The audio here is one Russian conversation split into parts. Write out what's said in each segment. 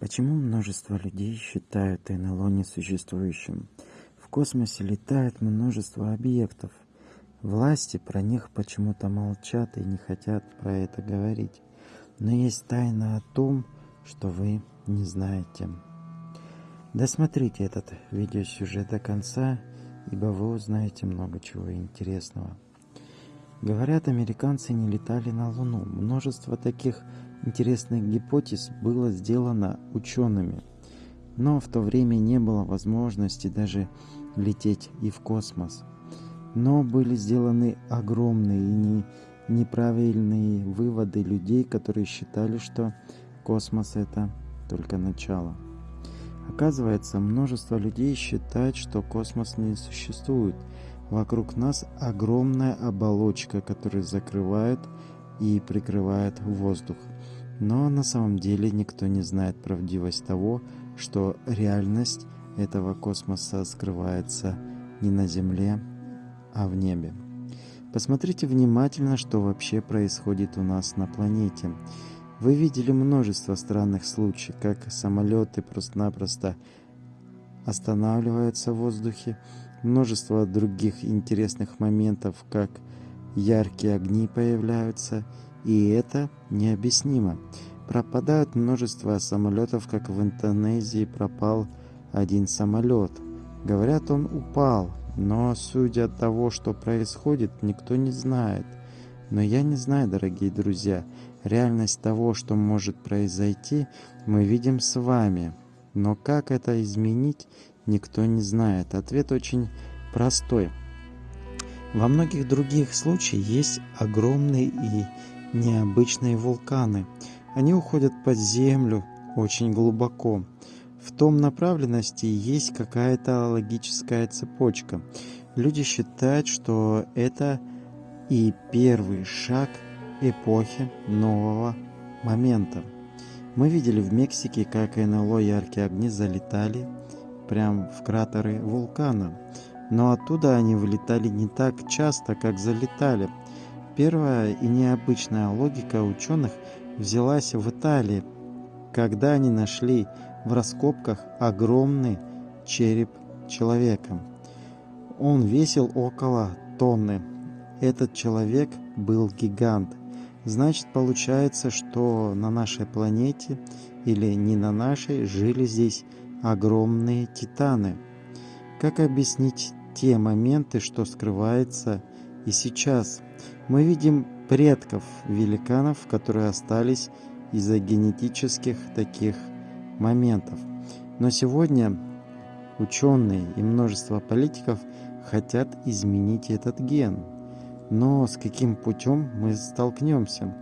Почему множество людей считают НЛО несуществующим? В космосе летает множество объектов. Власти про них почему-то молчат и не хотят про это говорить. Но есть тайна о том, что вы не знаете. Досмотрите этот видеосюжет до конца, ибо вы узнаете много чего интересного. Говорят, американцы не летали на Луну. Множество таких интересных гипотез было сделано учеными, но в то время не было возможности даже лететь и в космос. Но были сделаны огромные и не, неправильные выводы людей, которые считали, что космос это только начало. Оказывается, множество людей считает, что космос не существует. Вокруг нас огромная оболочка, которая закрывает и прикрывает воздух. Но на самом деле никто не знает правдивость того, что реальность этого космоса скрывается не на Земле, а в небе. Посмотрите внимательно, что вообще происходит у нас на планете. Вы видели множество странных случаев, как самолеты просто-напросто останавливаются в воздухе, множество других интересных моментов, как яркие огни появляются – и это необъяснимо. Пропадают множество самолетов, как в Индонезии пропал один самолет. Говорят, он упал, но судя от того, что происходит, никто не знает. Но я не знаю, дорогие друзья, реальность того, что может произойти, мы видим с вами. Но как это изменить, никто не знает. Ответ очень простой. Во многих других случаях есть огромные и необычные вулканы. Они уходят под землю очень глубоко. В том направленности есть какая-то логическая цепочка. Люди считают, что это и первый шаг эпохи нового момента. Мы видели в Мексике, как НЛО яркие огни залетали прямо в кратеры вулкана. Но оттуда они вылетали не так часто, как залетали – Первая и необычная логика ученых взялась в Италии, когда они нашли в раскопках огромный череп человека. Он весил около тонны. Этот человек был гигант. Значит, получается, что на нашей планете или не на нашей жили здесь огромные титаны. Как объяснить те моменты, что скрывается и сейчас – мы видим предков великанов, которые остались из-за генетических таких моментов. Но сегодня ученые и множество политиков хотят изменить этот ген. Но с каким путем мы столкнемся?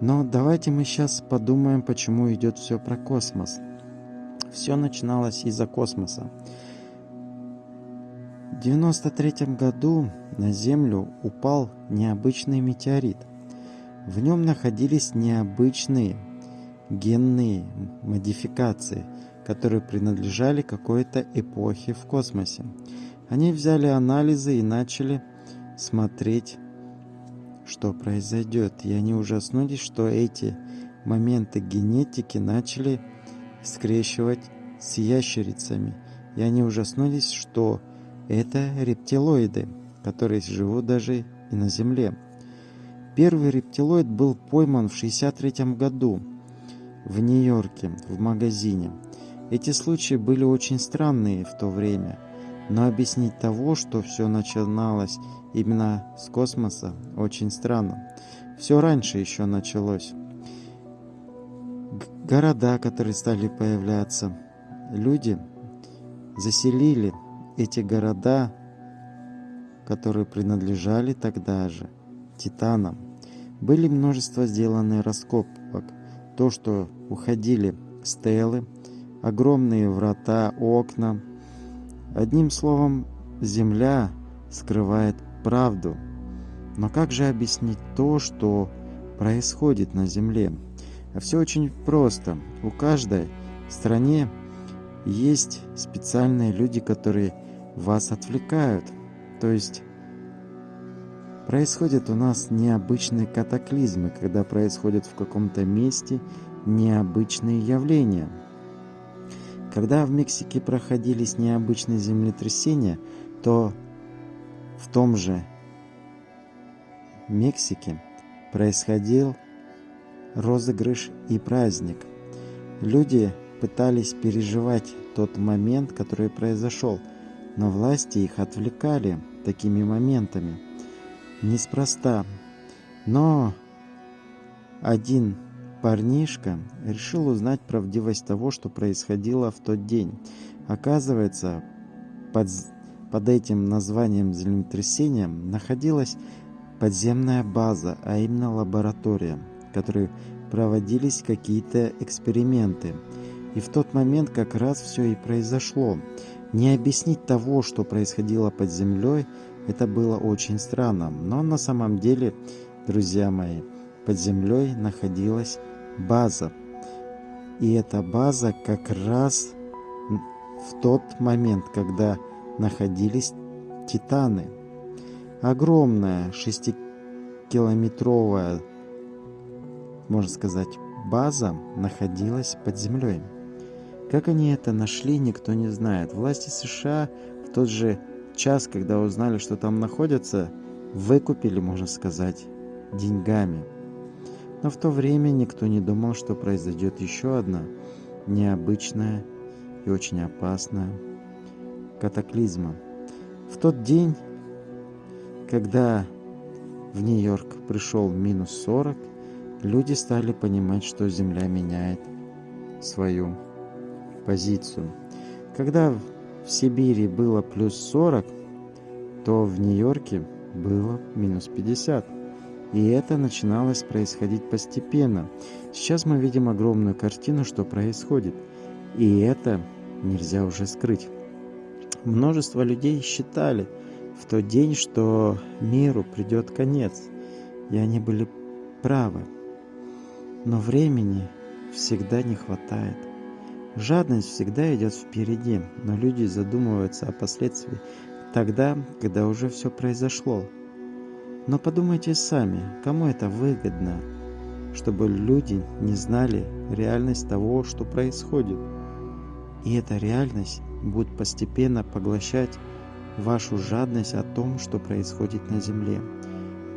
Но давайте мы сейчас подумаем, почему идет все про космос. Все начиналось из-за космоса. В 93 году на Землю упал необычный метеорит. В нем находились необычные генные модификации, которые принадлежали какой-то эпохе в космосе. Они взяли анализы и начали смотреть, что произойдет. И они ужаснулись, что эти моменты генетики начали скрещивать с ящерицами. И они ужаснулись, что это рептилоиды, которые живут даже и на Земле. Первый рептилоид был пойман в 1963 году в Нью-Йорке в магазине. Эти случаи были очень странные в то время, но объяснить того, что все начиналось именно с космоса, очень странно. Все раньше еще началось. Города, которые стали появляться, люди заселили эти города, которые принадлежали тогда же титанам, были множество сделаны раскопок. То, что уходили стелы, огромные врата, окна. Одним словом, Земля скрывает правду. Но как же объяснить то, что происходит на Земле? Все очень просто. У каждой стране есть специальные люди, которые вас отвлекают. То есть происходят у нас необычные катаклизмы, когда происходят в каком-то месте необычные явления. Когда в Мексике проходились необычные землетрясения, то в том же Мексике происходил розыгрыш и праздник. Люди пытались переживать тот момент, который произошел, но власти их отвлекали такими моментами. Неспроста. Но один парнишка решил узнать правдивость того, что происходило в тот день. Оказывается, под, под этим названием землетрясения находилась подземная база, а именно лаборатория, в которой проводились какие-то эксперименты. И в тот момент как раз все и произошло. Не объяснить того, что происходило под землей, это было очень странно. Но на самом деле, друзья мои, под землей находилась база. И эта база как раз в тот момент, когда находились титаны. Огромная шестикилометровая, можно сказать, база находилась под землей. Как они это нашли, никто не знает. Власти США в тот же час, когда узнали, что там находятся, выкупили, можно сказать, деньгами. Но в то время никто не думал, что произойдет еще одна необычная и очень опасная катаклизма. В тот день, когда в Нью-Йорк пришел минус 40, люди стали понимать, что Земля меняет свою позицию. Когда в Сибири было плюс 40, то в Нью-Йорке было минус 50. И это начиналось происходить постепенно. Сейчас мы видим огромную картину, что происходит. И это нельзя уже скрыть. Множество людей считали в тот день, что миру придет конец. И они были правы. Но времени всегда не хватает. Жадность всегда идет впереди, но люди задумываются о последствиях тогда, когда уже все произошло. Но подумайте сами, кому это выгодно, чтобы люди не знали реальность того, что происходит. И эта реальность будет постепенно поглощать вашу жадность о том, что происходит на Земле.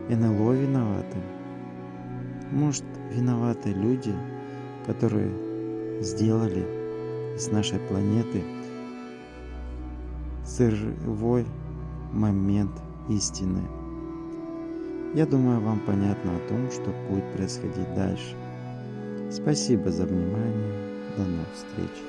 НЛО виноваты. Может, виноваты люди, которые сделали с нашей планеты сырой момент истины. Я думаю, вам понятно о том, что будет происходить дальше. Спасибо за внимание. До новых встреч.